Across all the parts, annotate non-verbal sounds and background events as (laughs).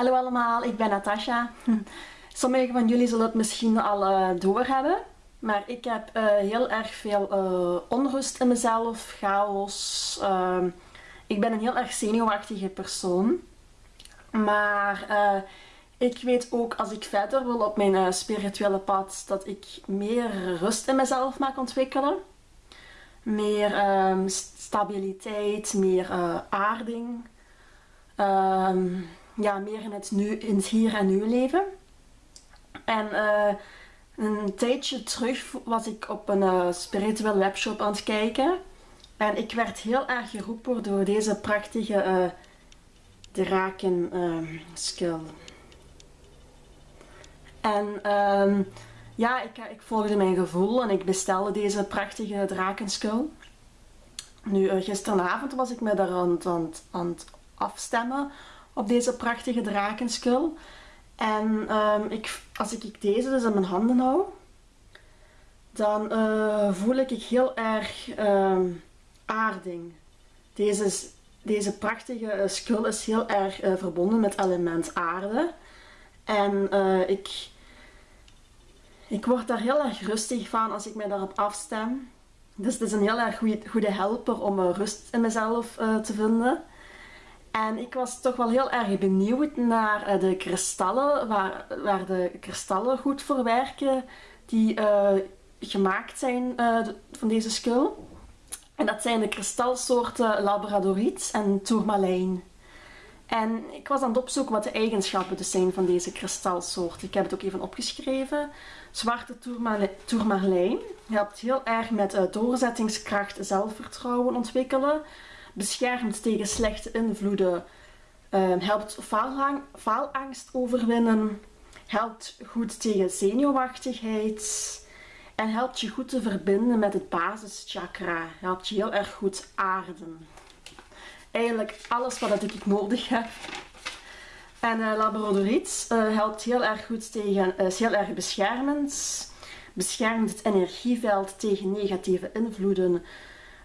Hallo allemaal, ik ben Natasha. (laughs) Sommigen van jullie zullen het misschien al uh, doorhebben, maar ik heb uh, heel erg veel uh, onrust in mezelf, chaos. Ehm, ik ben een heel erg zenuwachtige persoon. Maar ik weet ook als ik verder wil op mijn spirituele pad, dat ik meer rust in mezelf mag ontwikkelen. Meer um, stabiliteit, meer aarding. Um, ja, meer in het, nu, in het hier en nu leven. En uh, een tijdje terug was ik op een uh, spirituele webshop aan het kijken. En ik werd heel erg geroepen door deze prachtige uh. En um, ja, ik, ik, volgde mijn gevoel en ik bestelde deze prachtige drakenskill. Nu, gisteravond was ik me daar aan het afstemmen op deze prachtige drakenskul. En um, ik, als ik deze dus in mijn handen hou, dan uh, voel ik heel erg um, aarding. Deze, deze prachtige uh, skul is heel erg uh, verbonden met element aarde. En ik, ik word daar heel erg rustig van als ik mij daarop afstem. Dus het is een heel erg goede, goede helper om rust in mezelf te vinden. En ik was toch wel heel erg benieuwd naar eh, de kristallen, waar, waar de kristallen goed voor werken, die uh, gemaakt zijn uh, van deze skul. En dat zijn de kristalsoorten Labradoriet en Tourmalijn. En ik was aan het opzoeken wat de eigenschappen dus zijn van deze kristalsoort. Ik heb het ook even opgeschreven. Zwarte tourmalijn helpt heel erg met doorzettingskracht, zelfvertrouwen ontwikkelen beschermt tegen slechte invloeden, uh, helpt faalangst overwinnen, helpt goed tegen zenuwachtigheid en helpt je goed te verbinden met het basischakra, helpt je heel erg goed aarden. Eigenlijk alles wat ik nodig heb. En uh, labradoriet uh, helpt heel erg goed tegen, is heel erg beschermend, beschermt het energieveld tegen negatieve invloeden,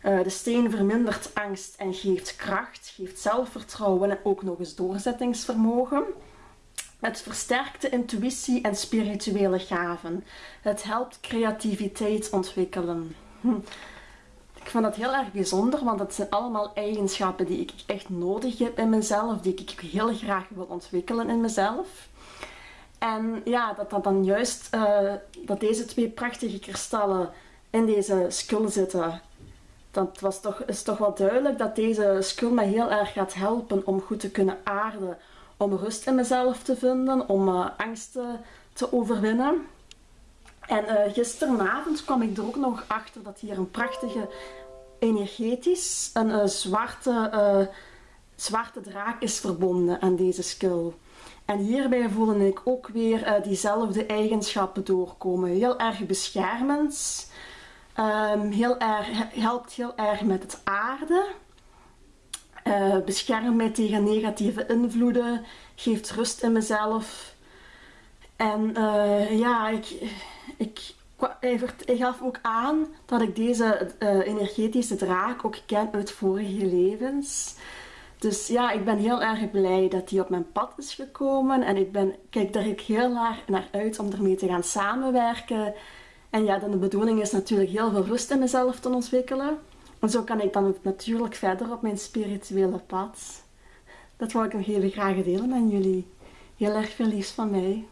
uh, de steen vermindert angst en geeft kracht, geeft zelfvertrouwen en ook nog eens doorzettingsvermogen. Het versterkt de intuïtie en spirituele gaven. Het helpt creativiteit ontwikkelen. Hm. Ik vind dat heel erg bijzonder, want dat zijn allemaal eigenschappen die ik echt nodig heb in mezelf, die ik heel graag wil ontwikkelen in mezelf. En ja, dat dat dan juist, uh, dat deze twee prachtige kristallen in deze skul zitten, dat was toch, is toch wel duidelijk dat deze skill mij heel erg gaat helpen om goed te kunnen aarden. Om rust in mezelf te vinden, om uh, angsten te overwinnen. En uh, gisteravond kwam ik er ook nog achter dat hier een prachtige energetisch, een uh, zwarte, zwarte draak is verbonden aan deze skill. En hierbij voelde ik ook weer diezelfde eigenschappen doorkomen. Heel erg beschermend, Um, heel erg, helpt heel erg met het aarde. Uh, beschermt mij tegen negatieve invloeden. Geeft rust in mezelf. En uh, ja, ik, ik, ik, gaf ook aan dat ik deze uh, energetische draak ook ken uit vorige levens. Dus ja, ik ben heel erg blij dat die op mijn pad is gekomen. En ik ben, kijk daar heel erg naar uit om ermee te gaan samenwerken. En ja, dan de bedoeling is natuurlijk heel veel rust in mezelf te ontwikkelen. En zo kan ik dan natuurlijk verder op mijn spirituele pad. Dat wil ik nog heel graag delen met jullie. Heel erg veel liefs van mij.